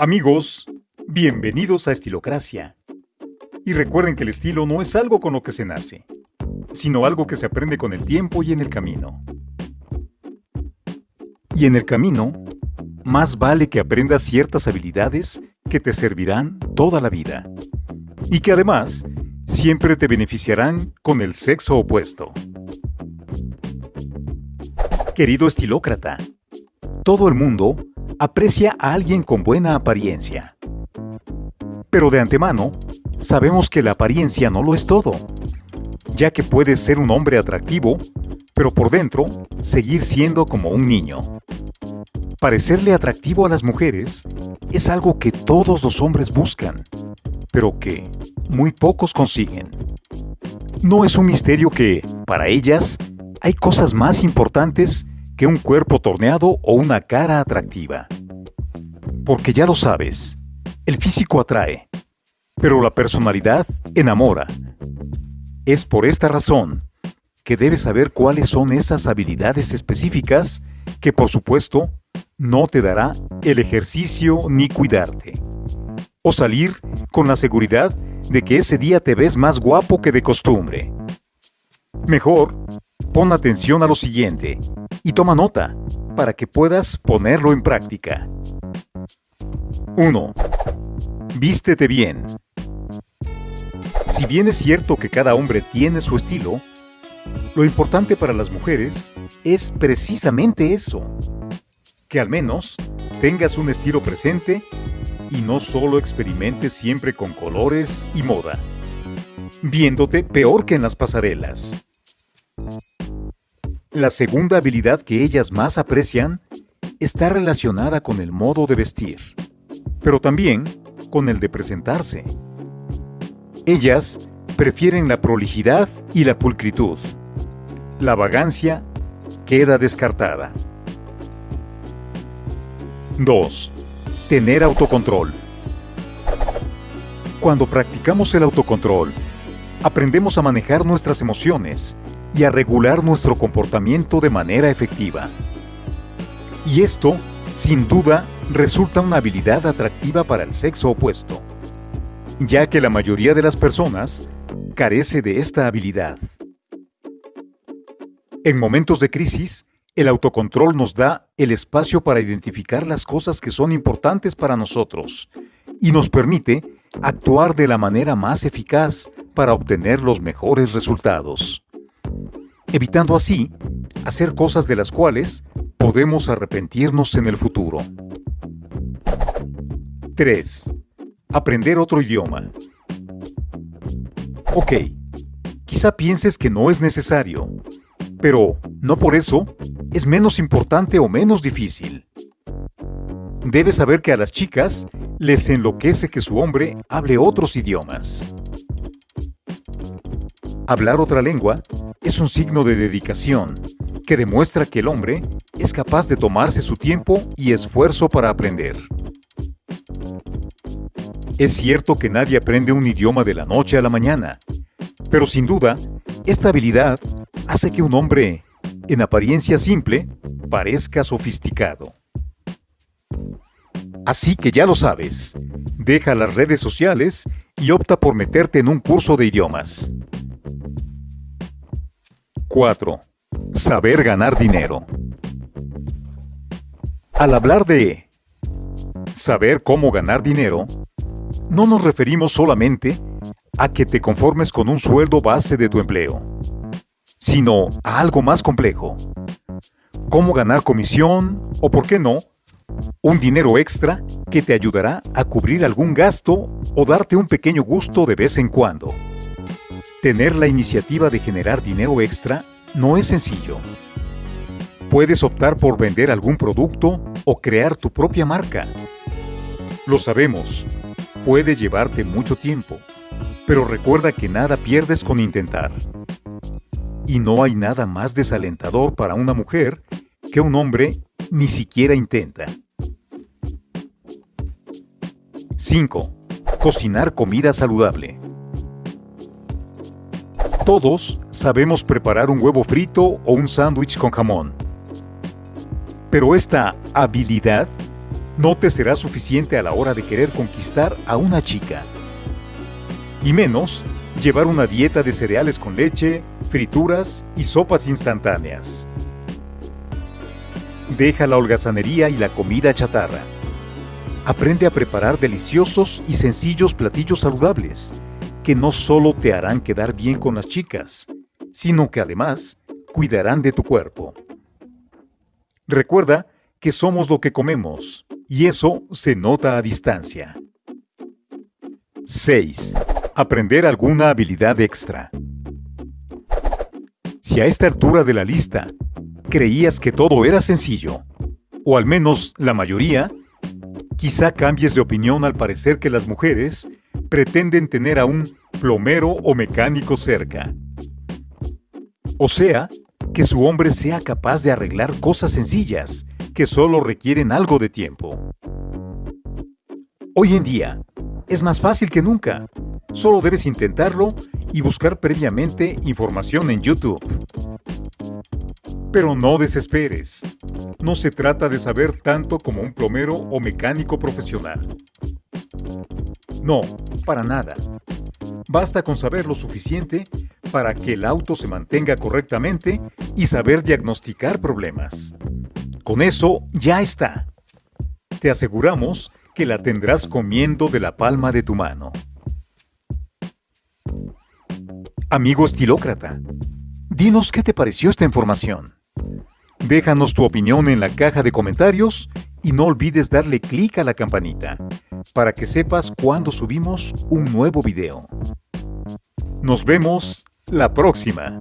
Amigos, bienvenidos a Estilocracia. Y recuerden que el estilo no es algo con lo que se nace, sino algo que se aprende con el tiempo y en el camino. Y en el camino, más vale que aprendas ciertas habilidades que te servirán toda la vida. Y que además, siempre te beneficiarán con el sexo opuesto. Querido estilócrata, todo el mundo aprecia a alguien con buena apariencia. Pero de antemano, sabemos que la apariencia no lo es todo, ya que puedes ser un hombre atractivo, pero por dentro seguir siendo como un niño. Parecerle atractivo a las mujeres es algo que todos los hombres buscan, pero que muy pocos consiguen. No es un misterio que, para ellas, hay cosas más importantes que un cuerpo torneado o una cara atractiva. Porque ya lo sabes, el físico atrae, pero la personalidad enamora. Es por esta razón que debes saber cuáles son esas habilidades específicas que por supuesto no te dará el ejercicio ni cuidarte. O salir con la seguridad de que ese día te ves más guapo que de costumbre. Mejor, pon atención a lo siguiente y toma nota para que puedas ponerlo en práctica. 1. Vístete bien. Si bien es cierto que cada hombre tiene su estilo, lo importante para las mujeres es precisamente eso. Que al menos tengas un estilo presente y no solo experimentes siempre con colores y moda, viéndote peor que en las pasarelas. La segunda habilidad que ellas más aprecian está relacionada con el modo de vestir, pero también con el de presentarse. Ellas prefieren la prolijidad y la pulcritud. La vagancia queda descartada. 2. Tener autocontrol. Cuando practicamos el autocontrol, aprendemos a manejar nuestras emociones y a regular nuestro comportamiento de manera efectiva. Y esto, sin duda, resulta una habilidad atractiva para el sexo opuesto, ya que la mayoría de las personas carece de esta habilidad. En momentos de crisis, el autocontrol nos da el espacio para identificar las cosas que son importantes para nosotros y nos permite actuar de la manera más eficaz para obtener los mejores resultados evitando así hacer cosas de las cuales podemos arrepentirnos en el futuro. 3. Aprender otro idioma. Ok, quizá pienses que no es necesario, pero no por eso es menos importante o menos difícil. Debes saber que a las chicas les enloquece que su hombre hable otros idiomas. Hablar otra lengua es un signo de dedicación que demuestra que el hombre es capaz de tomarse su tiempo y esfuerzo para aprender. Es cierto que nadie aprende un idioma de la noche a la mañana, pero sin duda, esta habilidad hace que un hombre, en apariencia simple, parezca sofisticado. Así que ya lo sabes, deja las redes sociales y opta por meterte en un curso de idiomas. 4. Saber ganar dinero. Al hablar de saber cómo ganar dinero, no nos referimos solamente a que te conformes con un sueldo base de tu empleo, sino a algo más complejo. Cómo ganar comisión o, por qué no, un dinero extra que te ayudará a cubrir algún gasto o darte un pequeño gusto de vez en cuando. Tener la iniciativa de generar dinero extra no es sencillo. Puedes optar por vender algún producto o crear tu propia marca. Lo sabemos, puede llevarte mucho tiempo, pero recuerda que nada pierdes con intentar. Y no hay nada más desalentador para una mujer que un hombre ni siquiera intenta. 5. Cocinar comida saludable. Todos sabemos preparar un huevo frito o un sándwich con jamón. Pero esta habilidad no te será suficiente a la hora de querer conquistar a una chica. Y menos llevar una dieta de cereales con leche, frituras y sopas instantáneas. Deja la holgazanería y la comida chatarra. Aprende a preparar deliciosos y sencillos platillos saludables, que no solo te harán quedar bien con las chicas, sino que además cuidarán de tu cuerpo. Recuerda que somos lo que comemos, y eso se nota a distancia. 6. Aprender alguna habilidad extra. Si a esta altura de la lista creías que todo era sencillo, o al menos la mayoría, quizá cambies de opinión al parecer que las mujeres pretenden tener a un plomero o mecánico cerca. O sea, que su hombre sea capaz de arreglar cosas sencillas que solo requieren algo de tiempo. Hoy en día, es más fácil que nunca. Solo debes intentarlo y buscar previamente información en YouTube. Pero no desesperes. No se trata de saber tanto como un plomero o mecánico profesional. No, para nada. Basta con saber lo suficiente para que el auto se mantenga correctamente y saber diagnosticar problemas. Con eso ya está. Te aseguramos que la tendrás comiendo de la palma de tu mano. Amigo estilócrata, dinos qué te pareció esta información. Déjanos tu opinión en la caja de comentarios y no olvides darle clic a la campanita para que sepas cuando subimos un nuevo video. Nos vemos la próxima.